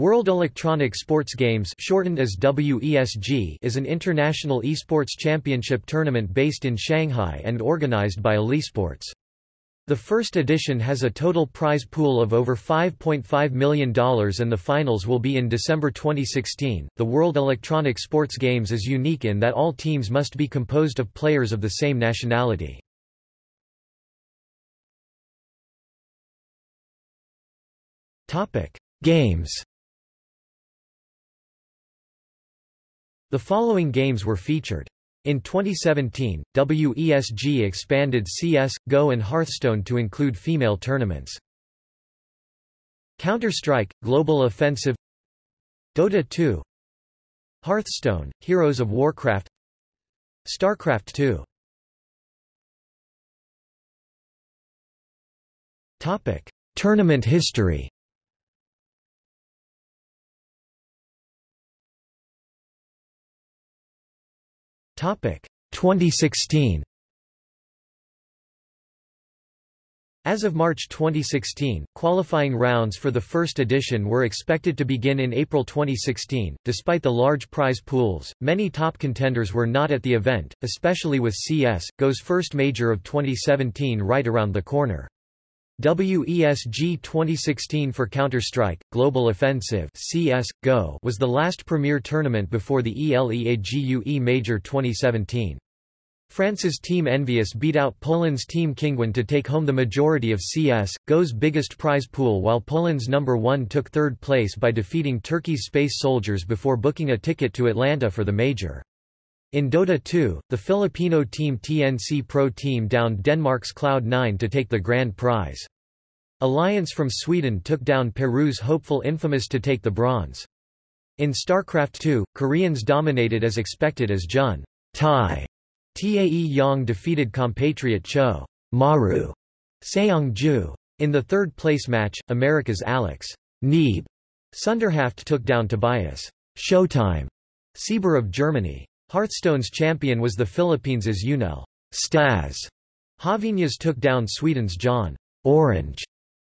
World Electronic Sports Games shortened as WESG is an international esports championship tournament based in Shanghai and organized by Alisports. The first edition has a total prize pool of over $5.5 million and the finals will be in December 2016. The World Electronic Sports Games is unique in that all teams must be composed of players of the same nationality. Topic: Games The following games were featured. In 2017, WESG expanded CS, GO and Hearthstone to include female tournaments. Counter-Strike, Global Offensive Dota 2 Hearthstone, Heroes of Warcraft StarCraft 2 Topic. Tournament history 2016. As of March 2016, qualifying rounds for the first edition were expected to begin in April 2016. Despite the large prize pools, many top contenders were not at the event, especially with CS, GO's first major of 2017 right around the corner. WESG 2016 for Counter-Strike, Global Offensive CS, GO was the last premier tournament before the ELEAGUE Major 2017. France's Team EnVyUs beat out Poland's Team Kinguin to take home the majority of CS, GO's biggest prize pool while Poland's number 1 took third place by defeating Turkey's Space Soldiers before booking a ticket to Atlanta for the major. In Dota 2, the Filipino team TNC Pro Team downed Denmark's Cloud9 to take the grand prize. Alliance from Sweden took down Peru's hopeful Infamous to take the bronze. In StarCraft 2, Koreans dominated as expected as Jun Tai Tae Yong defeated compatriot Cho Maru Seong-ju. In the third-place match, America's Alex Neeb Sunderhaft took down Tobias Showtime Sieber of Germany. Hearthstone's champion was the Philippines' Unel Staz. Javiñas took down Sweden's John Orange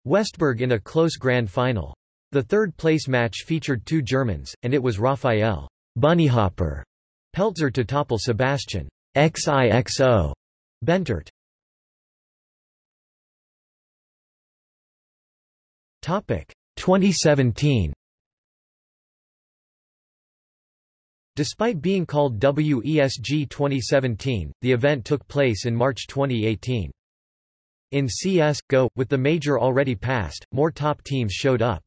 Westberg in a close grand final. The third-place match featured two Germans, and it was Raphael Bunnyhopper Peltzer to topple Sebastian XIXO Bentert. Topic 2017 Despite being called WESG 2017, the event took place in March 2018. In CS GO, with the major already passed, more top teams showed up.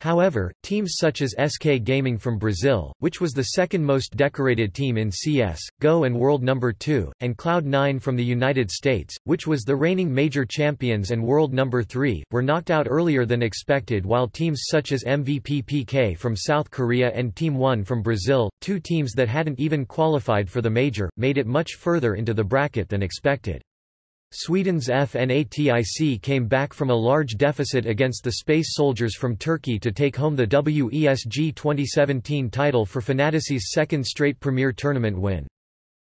However, teams such as SK Gaming from Brazil, which was the second most decorated team in CS, GO and World Number 2, and Cloud9 from the United States, which was the reigning major champions and World Number 3, were knocked out earlier than expected while teams such as MVP PK from South Korea and Team 1 from Brazil, two teams that hadn't even qualified for the major, made it much further into the bracket than expected. Sweden's FNATIC came back from a large deficit against the Space Soldiers from Turkey to take home the WESG 2017 title for Fnatic's second straight Premier Tournament win.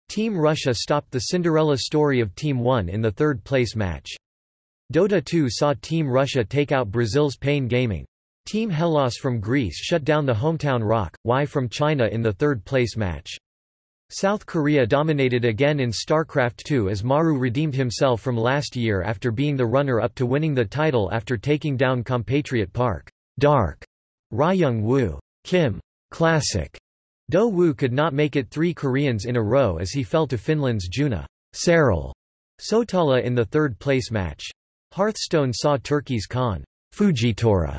Team Russia stopped the Cinderella story of Team 1 in the third-place match. Dota 2 saw Team Russia take out Brazil's Pain Gaming. Team Hellas from Greece shut down the hometown Rock, Y from China in the third-place match. South Korea dominated again in StarCraft II as Maru redeemed himself from last year after being the runner-up to winning the title after taking down compatriot Park Dark Ryung Woo Kim Classic. Do Woo could not make it three Koreans in a row as he fell to Finland's Juna Serral Sotala in the third-place match. Hearthstone saw Turkey's Khan Fujitora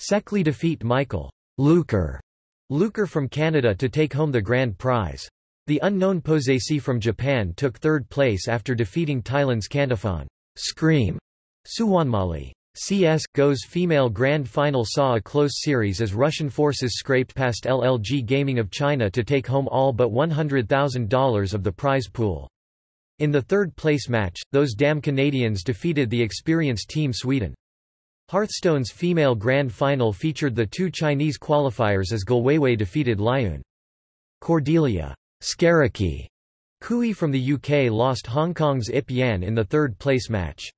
Sekli defeat Michael Luker Luker from Canada to take home the grand prize. The unknown Posesi from Japan took third place after defeating Thailand's Kantafon Scream Suwonmali. CS GO's female grand final saw a close series as Russian forces scraped past LLG Gaming of China to take home all but $100,000 of the prize pool. In the third-place match, those damn Canadians defeated the experienced Team Sweden. Hearthstone's female grand final featured the two Chinese qualifiers as Galwayway defeated Lyon. Cordelia Skaraki Kui from the UK lost Hong Kong's Ip Yan in the third-place match.